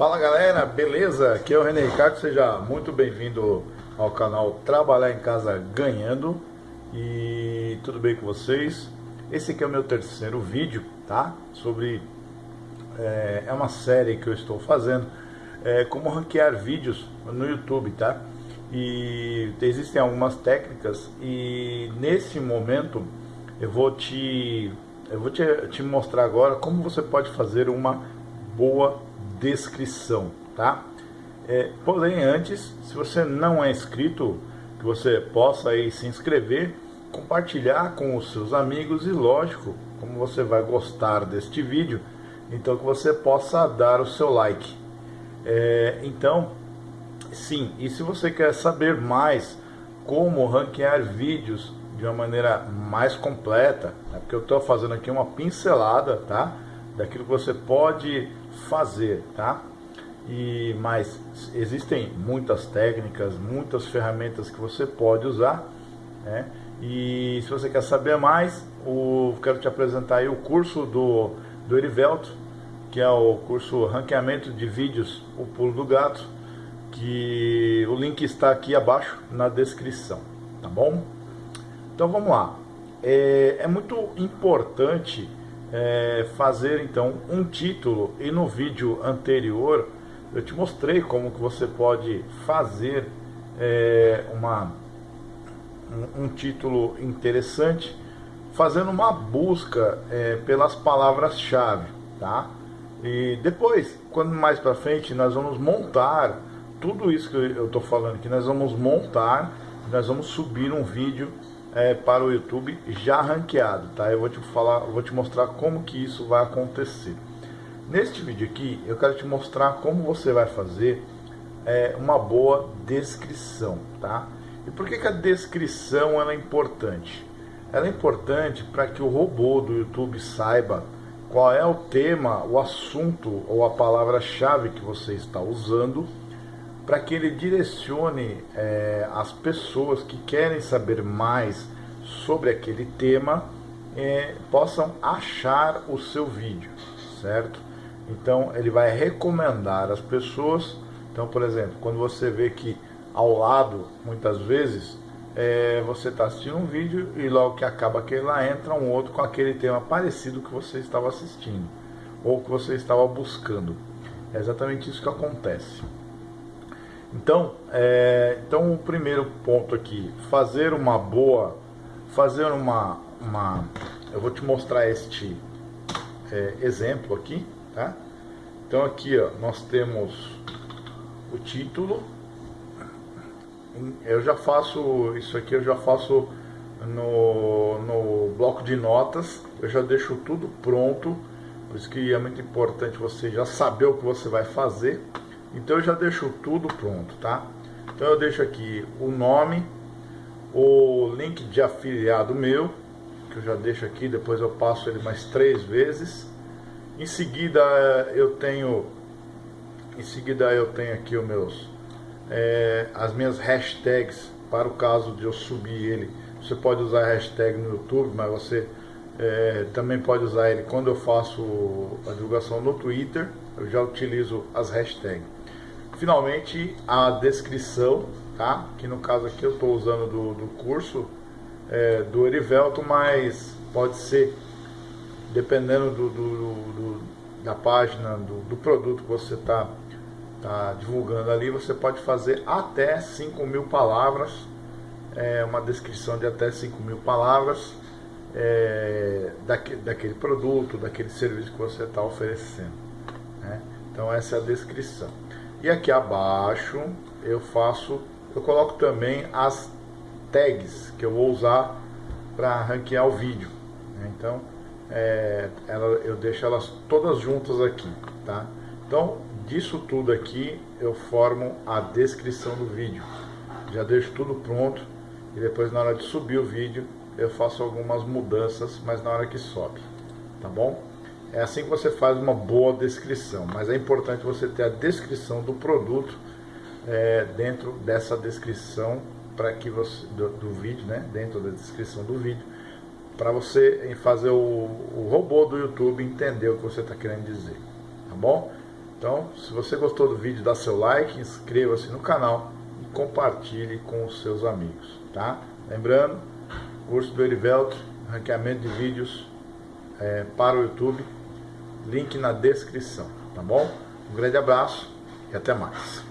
Fala galera, beleza? Aqui é o René Ricardo, seja muito bem-vindo ao canal Trabalhar em Casa Ganhando E tudo bem com vocês? Esse aqui é o meu terceiro vídeo, tá? Sobre... É, é uma série que eu estou fazendo é, Como ranquear vídeos no YouTube, tá? E existem algumas técnicas e nesse momento eu vou te eu vou te, te mostrar agora como você pode fazer uma boa descrição, tá? É, porém, antes, se você não é inscrito, que você possa aí se inscrever, compartilhar com os seus amigos e, lógico, como você vai gostar deste vídeo, então que você possa dar o seu like. É, então, sim, e se você quer saber mais como ranquear vídeos de uma maneira mais completa, né, porque eu estou fazendo aqui uma pincelada, tá? Daquilo que você pode fazer, tá? E, mas existem muitas técnicas, muitas ferramentas que você pode usar, né? E se você quer saber mais, o, quero te apresentar aí o curso do, do Erivelto, que é o curso Ranqueamento de Vídeos, o Pulo do Gato, que o link está aqui abaixo na descrição, tá bom? Então vamos lá. É, é muito importante é, fazer então um título e no vídeo anterior eu te mostrei como que você pode fazer é, uma, um, um, título interessante fazendo uma busca é, pelas palavras-chave, tá? E depois, quando mais para frente, nós vamos montar tudo isso que eu estou falando que nós vamos montar, nós vamos subir um vídeo é, para o YouTube já ranqueado, tá? Eu vou te falar, vou te mostrar como que isso vai acontecer. Neste vídeo aqui, eu quero te mostrar como você vai fazer é, uma boa descrição, tá? E por que, que a descrição ela é importante? Ela é importante para que o robô do YouTube saiba qual é o tema, o assunto ou a palavra-chave que você está usando para que ele direcione é, as pessoas que querem saber mais sobre aquele tema é, possam achar o seu vídeo, certo? Então ele vai recomendar as pessoas. Então, por exemplo, quando você vê que ao lado, muitas vezes, é, você está assistindo um vídeo e logo que acaba aquele lá entra um outro com aquele tema parecido que você estava assistindo ou que você estava buscando. É exatamente isso que acontece. Então, é, então o primeiro ponto aqui, fazer uma boa, fazer uma, uma eu vou te mostrar este é, exemplo aqui, tá? Então aqui, ó, nós temos o título, eu já faço, isso aqui eu já faço no, no bloco de notas, eu já deixo tudo pronto, por isso que é muito importante você já saber o que você vai fazer, então eu já deixo tudo pronto, tá? Então eu deixo aqui o nome, o link de afiliado meu, que eu já deixo aqui, depois eu passo ele mais três vezes. Em seguida eu tenho, em seguida eu tenho aqui os meus, é, as minhas hashtags para o caso de eu subir ele. Você pode usar hashtag no YouTube, mas você é, também pode usar ele quando eu faço a divulgação no Twitter. Eu já utilizo as hashtags finalmente a descrição, tá? Que no caso aqui eu estou usando do, do curso é, do Erivelto, mas pode ser, dependendo do, do, do da página, do, produto que você está tá divulgando ali, você pode fazer até 5 mil palavras, é, uma descrição de até 5 mil palavras é, daquele, daquele produto, daquele serviço que você está oferecendo. Né? Então essa é a descrição. E aqui abaixo eu faço, eu coloco também as tags que eu vou usar para ranquear o vídeo. Né? Então é, ela, eu deixo elas todas juntas aqui, tá? Então disso tudo aqui eu formo a descrição do vídeo. Já deixo tudo pronto e depois na hora de subir o vídeo eu faço algumas mudanças, mas na hora que sobe, tá bom? É assim que você faz uma boa descrição, mas é importante você ter a descrição do produto é, dentro dessa descrição para que você do, do, vídeo, né? Dentro da descrição do vídeo, para você fazer o, o robô do YouTube entender o que você está querendo dizer, tá bom? Então, se você gostou do vídeo, dá seu like, inscreva-se no canal e compartilhe com os seus amigos, tá? Lembrando, curso do Erivelto, ranqueamento de vídeos é, para o YouTube link na descrição, tá bom? Um grande abraço e até mais.